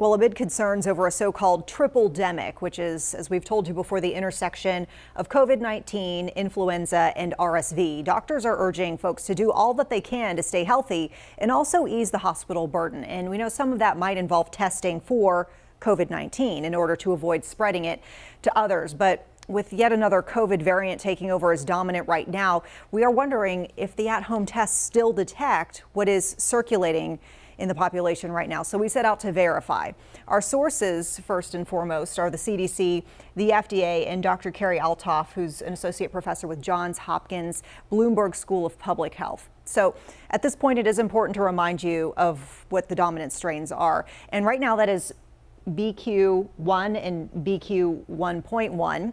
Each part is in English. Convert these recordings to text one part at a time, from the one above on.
Well, amid concerns over a so-called tripledemic, which is, as we've told you before, the intersection of COVID-19, influenza, and RSV, doctors are urging folks to do all that they can to stay healthy and also ease the hospital burden. And we know some of that might involve testing for COVID-19 in order to avoid spreading it to others. But with yet another COVID variant taking over as dominant right now, we are wondering if the at-home tests still detect what is circulating in the population right now. So we set out to verify. Our sources, first and foremost, are the CDC, the FDA, and Dr. Keri Althoff, who's an associate professor with Johns Hopkins Bloomberg School of Public Health. So at this point, it is important to remind you of what the dominant strains are. And right now, that is BQ1 and BQ1.1.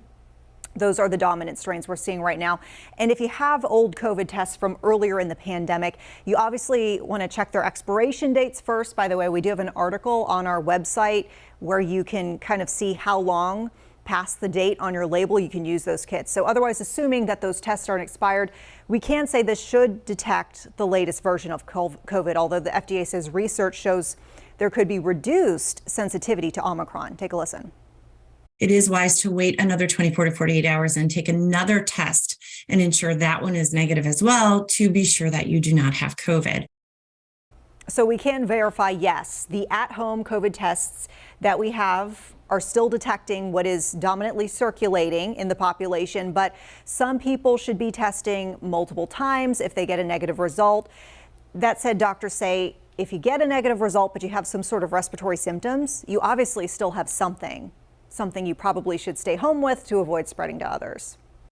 Those are the dominant strains we're seeing right now. And if you have old COVID tests from earlier in the pandemic, you obviously want to check their expiration dates first. By the way, we do have an article on our website where you can kind of see how long past the date on your label you can use those kits. So otherwise, assuming that those tests aren't expired, we can say this should detect the latest version of COVID, although the FDA says research shows there could be reduced sensitivity to Omicron. Take a listen it is wise to wait another 24 to 48 hours and take another test and ensure that one is negative as well to be sure that you do not have COVID. So we can verify, yes, the at-home COVID tests that we have are still detecting what is dominantly circulating in the population, but some people should be testing multiple times if they get a negative result. That said, doctors say if you get a negative result, but you have some sort of respiratory symptoms, you obviously still have something something you probably should stay home with to avoid spreading to others.